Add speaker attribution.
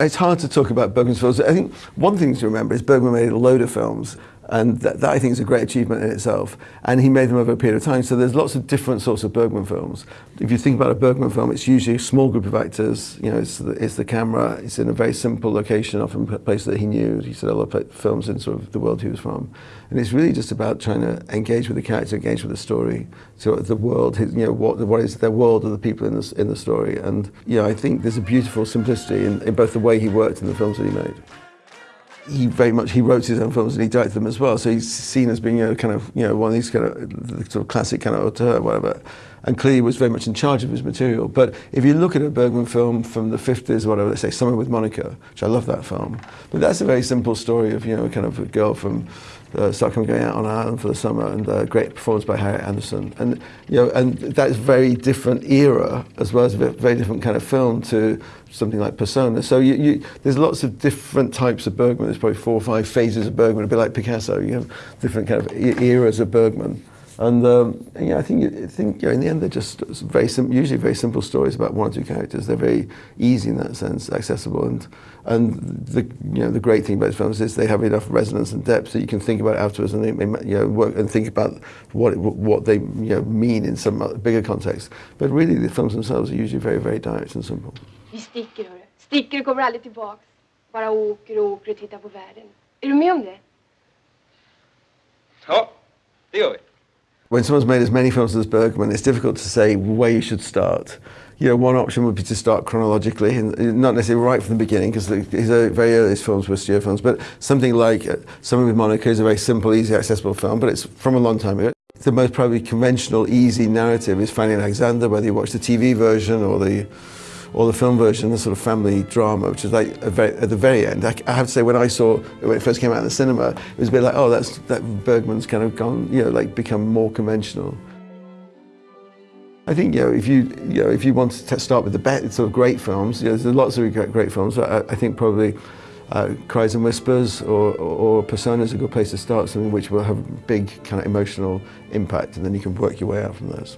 Speaker 1: It's hard to talk about Bergman's films. I think one thing to remember is Bergman made a load of films and that, that, I think is a great achievement in itself. And he made them over a period of time. So there's lots of different sorts of Bergman films. If you think about a Bergman film, it's usually a small group of actors. You know, it's the, it's the camera. It's in a very simple location, often a place that he knew. He said a lot of films in sort of the world he was from. And it's really just about trying to engage with the character, engage with the story, so the world, you know, what, what is the world of the people in the, in the story. And, you know, I think there's a beautiful simplicity in, in both the way he worked and the films that he made he very much he wrote his own films and he directed them as well. So he's seen as being kind of you know one of these kind of sort of classic kind of auteur, whatever. And clearly was very much in charge of his material. But if you look at a Bergman film from the 50s, or whatever, let's say Summer with Monica, which I love that film, but that's a very simple story of you know kind of a girl from uh, Stockholm going out on an island for the summer, and a great performance by Harriet Andersson. And you know, and that is very different era as well as a very different kind of film to something like Persona. So you, you, there's lots of different types of Bergman. There's probably four or five phases of Bergman, a bit like Picasso. You have different kind of eras of Bergman. And um, yeah, I think I think in the end they're just very usually very simple stories about one or two characters. They're very easy in that sense, accessible, and and the you know the great thing about these films is they have enough resonance and depth that you can think about afterwards and they, you know work and think about what what they you know mean in some bigger context. But really, the films themselves are usually very very direct and simple.
Speaker 2: Vi sticker, hörru. Sticker kommer aldrig tillbaks. Bara åker och åker och tittar på världen. Är du med om det?
Speaker 3: Ja, det gör vi.
Speaker 1: When someone's made as many films as Bergman, it's difficult to say where you should start. You know, one option would be to start chronologically, and not necessarily right from the beginning, because his very earliest films were studio films, but something like uh, Summer with Monica is a very simple, easy, accessible film, but it's from a long time ago. The most probably conventional, easy narrative is Fanny Alexander, whether you watch the TV version or the or the film version, the sort of family drama, which is like very, at the very end. I, I, have to say, when I saw when it first came out in the cinema, it was a bit like, oh, that's that Bergman's kind of gone, you know, like become more conventional. I think you know if you you know if you want to start with the best sort of great films, you know, there's lots of great, films. I, I think probably uh, Cries and Whispers or, or, or Persona is a good place to start, something which will have big kind of emotional impact, and then you can work your way out from those.